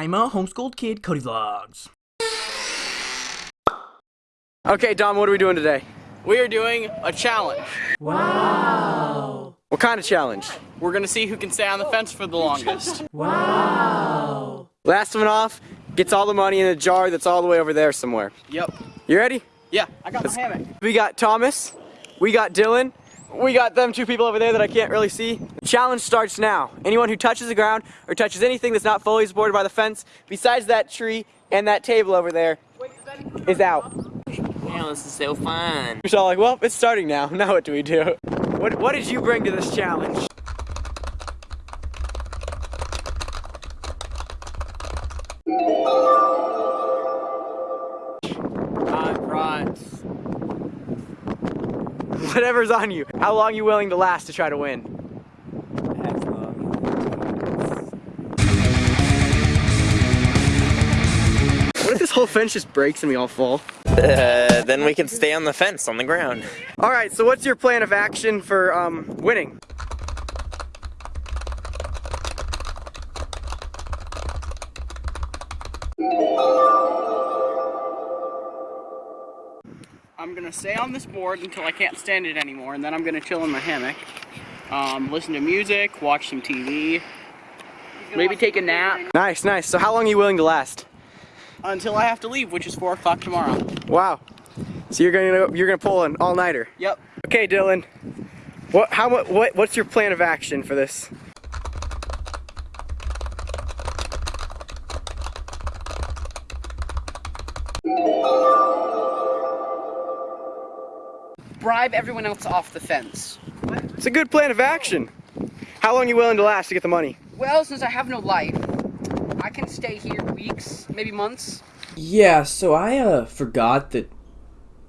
I'm a homeschooled kid, Cody Vlogs. Okay, Dom, what are we doing today? We are doing a challenge. Wow. What kind of challenge? We're gonna see who can stay on the fence for the longest. Wow. Last one off gets all the money in a jar that's all the way over there somewhere. Yep. You ready? Yeah, I got my hammock. We got Thomas, we got Dylan, we got them two people over there that I can't really see. The challenge starts now. Anyone who touches the ground or touches anything that's not fully supported by the fence, besides that tree and that table over there, is out. Man, this is so fun. We're all like, well, it's starting now. Now what do we do? What, what did you bring to this challenge? Whatever's on you. How long are you willing to last to try to win? What if this whole fence just breaks and we all fall? Uh, then we can stay on the fence on the ground. All right, so what's your plan of action for um, winning? I'm gonna stay on this board until I can't stand it anymore, and then I'm gonna chill in my hammock, um, listen to music, watch some TV, maybe take a nap Nice, nice. So how long are you willing to last? until I have to leave, which is four o'clock tomorrow. Wow. So you're gonna you're gonna pull an all nighter. Yep. Okay, Dylan. What how what what's your plan of action for this? Bribe everyone else off the fence. It's a good plan of action. How long are you willing to last to get the money? Well, since I have no life, I can stay here weeks, maybe months. Yeah, so I uh forgot that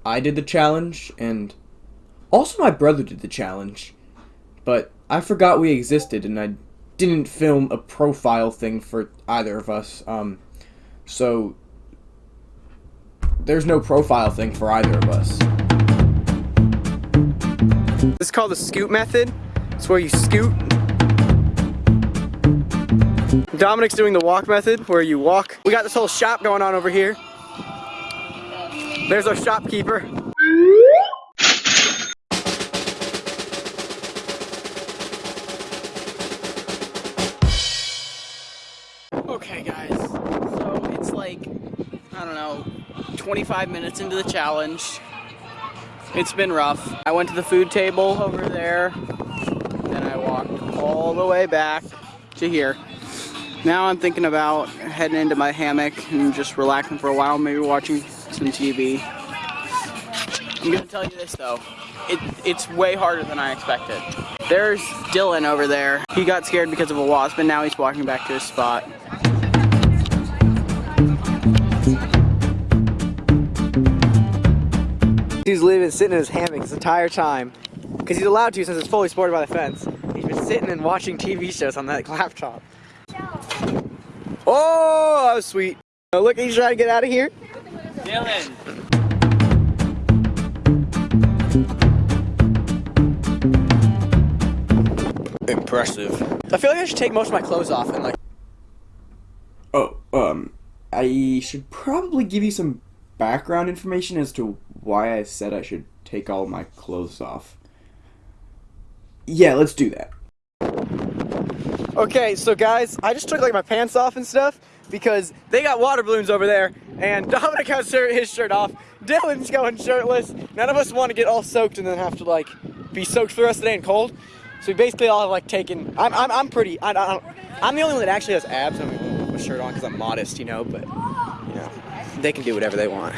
I did the challenge and also my brother did the challenge. But I forgot we existed and I didn't film a profile thing for either of us. Um so there's no profile thing for either of us. This is called the scoot method. It's where you scoot. Dominic's doing the walk method, where you walk. We got this whole shop going on over here. There's our shopkeeper. Okay, guys. So it's like, I don't know, 25 minutes into the challenge. It's been rough. I went to the food table over there, then I walked all the way back to here. Now I'm thinking about heading into my hammock and just relaxing for a while, maybe watching some TV. I'm gonna tell you this though, it, it's way harder than I expected. There's Dylan over there. He got scared because of a wasp, and now he's walking back to his spot. He's living, sitting in his hammock this entire time. Because he's allowed to since it's fully supported by the fence. He's been sitting and watching TV shows on that laptop. Oh, that was sweet. Oh, look, he's trying to get out of here. Dylan! Impressive. I feel like I should take most of my clothes off and like. Oh, um I should probably give you some background information as to why I said I should take all my clothes off. Yeah, let's do that. Okay, so guys, I just took like my pants off and stuff because they got water balloons over there, and Dominic has shirt- his shirt off. Dylan's going shirtless. None of us want to get all soaked and then have to like be soaked for the rest of the day and cold. So we basically all have like taken. I'm I'm, I'm pretty. I, I, I'm the only one that actually has abs. I'm gonna put my shirt on because I'm modest, you know. But you know, they can do whatever they want.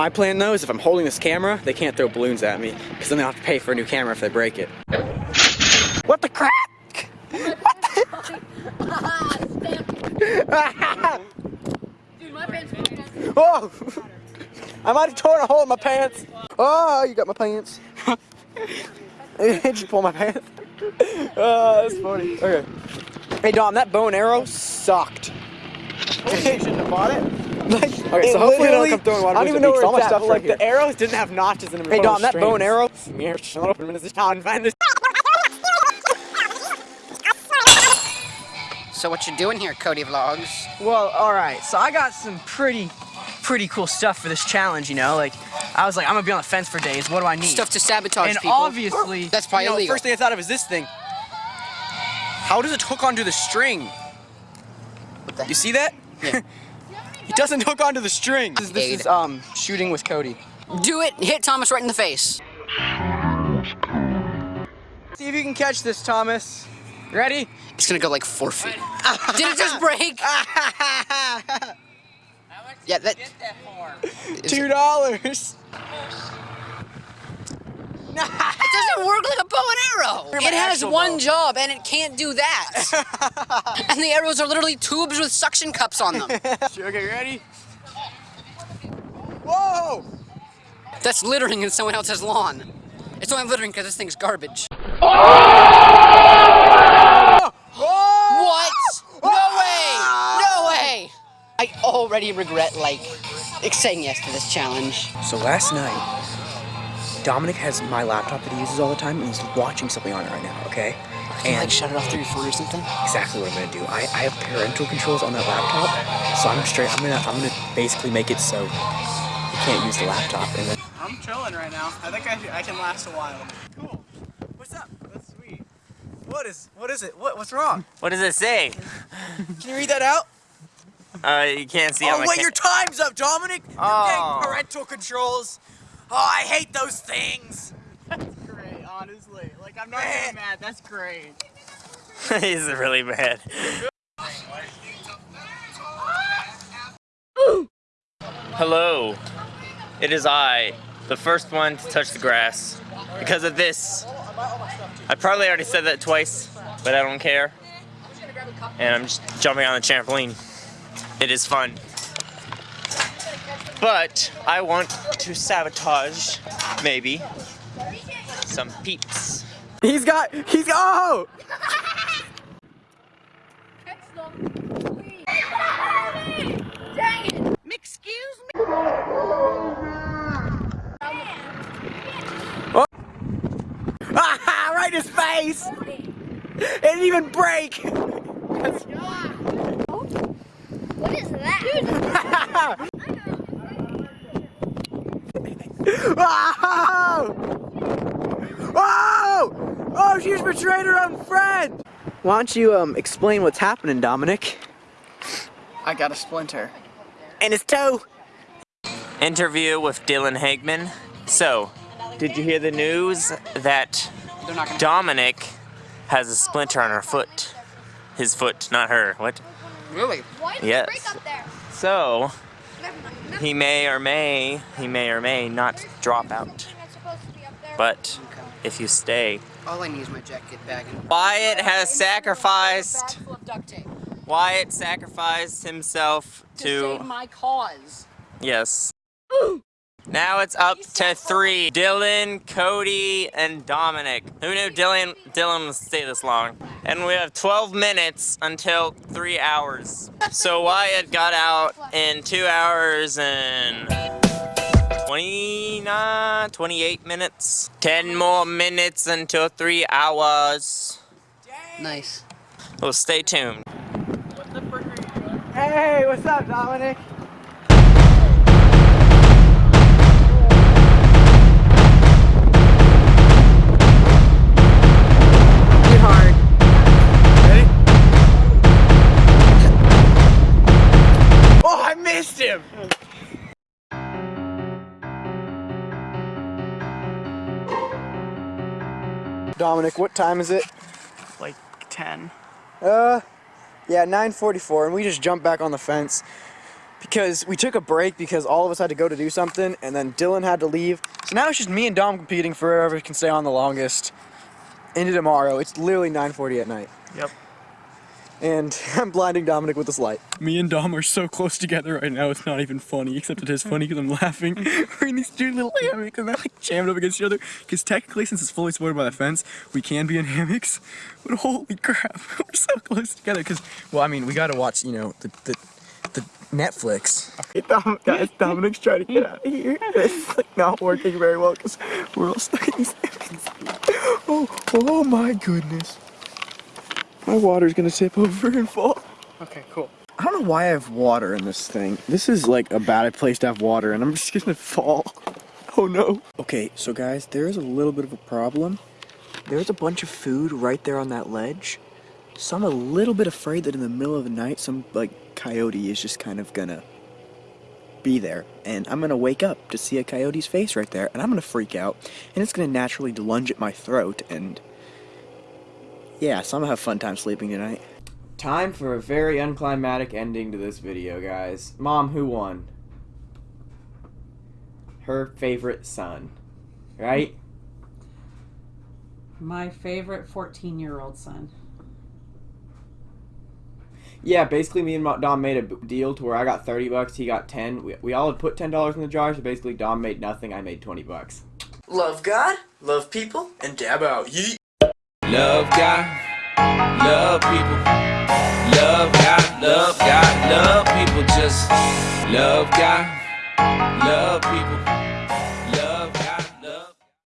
My plan though is if I'm holding this camera, they can't throw balloons at me because then they'll have to pay for a new camera if they break it. What the crap? Dude, my pants are Oh! I might have torn a hole in my pants. Oh, you got my pants. Did you pull my pants? Oh, that's funny. Okay. Hey, Dom, that bow and arrow sucked. you shouldn't have bought it. Like, Okay, so hopefully they don't come throwing water I don't even know at me, 'cause where all my it's at, stuff's but, like right here. the arrows didn't have notches in them. Hey, Dom, that bow and arrow. Shut up, find this. So what you doing here, Cody Vlogs? Well, alright, so I got some pretty, pretty cool stuff for this challenge, you know? Like, I was like, I'm gonna be on the fence for days, what do I need? Stuff to sabotage and people. obviously, That's probably you know, illegal. First thing I thought of is this thing. How does it hook onto the string? What the You see that? Yeah. it doesn't hook onto the string. This, this is um shooting with Cody. Do it. Hit Thomas right in the face. See if you can catch this, Thomas. Ready? It's gonna go like four feet. Did it just break? yeah, that. Two dollars. It doesn't work like a bow and arrow. It has one bow. job and it can't do that. and the arrows are literally tubes with suction cups on them. okay, ready? Whoa! That's littering in someone else's lawn. It's only littering because this thing's garbage. What? No way! No way! I already regret, like, saying yes to this challenge. So last night, Dominic has my laptop that he uses all the time, and he's watching something on it right now. Okay, Can you, like, shut it off through your phone or something? exactly what I'm gonna do. I, I have parental controls on that laptop, so I'm straight. I'm gonna I'm gonna basically make it so you can't use the laptop, and then I'm chilling right now. I think I, I can last a while. Cool. What's up? That's sweet. What is what is it? What what's wrong? What does it say? Can you read that out? Uh, you can't see oh on the wait, your time's up, Dominic. You're Oh. getting parental controls. Oh, I hate those things. That's great, honestly. Like I'm not Man. even eh. mad. That's great. He's really bad. Hello. It is I, the first one to touch the grass. Because of this. I probably already said that twice, but I don't care. And I'm just jumping on the trampoline. It is fun. But I want to sabotage, maybe, some peeps. He's got. He's. Oh! Dang it! Excuse me? Ah, right in his face. It didn't even break. What is that? Whoa! Whoa! Oh, she's betrayed her own friend. Why don't you um explain what's happening, Dominic? I got a splinter. And his toe. Interview with Dylan Hagman. So, did you hear the news that They're not gonna. Dominic has a splinter on her foot? His foot, not her. What? Really? Why did Yes. break up there? So, Never mind. Never he may or may, he may or may not drop out. Something that's supposed to be up there. But if you stay, All I need is my jacket bag and Wyatt has sacrificed. full of duct tape. Wyatt sacrificed himself To save to. my cause. Yes. Now it's up to three. Dylan, Cody, and Dominic. Who knew Dylan Dylan would stay this long? And we have 12 minutes until three hours. So Wyatt got out in two hours and 29, 28 minutes. 10 more minutes until three hours. Nice. Well, stay tuned. Hey, what's up, Dominic? Oh, I missed him! Dominic, what time is it? Like 10. Uh, yeah, 9:44, and we just jumped back on the fence because we took a break because all of us had to go to do something, and then Dylan had to leave. So now it's just me and Dom competing for whoever can stay on the longest into tomorrow. It's literally 9:40 at night. Yep. And I'm blinding Dominic with this light. Me and Dom are so close together right now, it's not even funny, except it is funny because I'm laughing. We're in these two little hammocks and they're like jammed up against each other. Because technically, since it's fully supported by the fence, we can be in hammocks. But holy crap, we're so close together. Because, well, I mean, we gotta watch, you know, the, the, the Netflix. Hey, Dom, guys, Dominic's trying to get out of here. It's like not working very well because we're all stuck in these hammocks. Oh, oh my goodness. My water's gonna tip over and fall. Okay, cool. I don't know why I have water in this thing. This is like a bad place to have water and I'm just gonna fall. Oh no. Okay, so guys, there is a little bit of a problem. There's a bunch of food right there on that ledge. So I'm a little bit afraid that in the middle of the night, some like coyote is just kind of gonna be there. And I'm gonna wake up to see a coyote's face right there, and I'm gonna freak out. And it's gonna naturally lunge at my throat, and yeah, so I'm gonna have a fun time sleeping tonight. Time for a very unclimatic ending to this video, guys. Mom, who won? Her favorite son. Right? My favorite 14 year old son. Yeah, basically me and Dom made a deal to where I got 30 bucks, he got 10. We, we all had put $10 in the jar, so basically Dom made nothing, I made 20 bucks. Love God, love people, and dab out. Yeet. Love God, love people. Love God, love God, love people. Just love God, love people.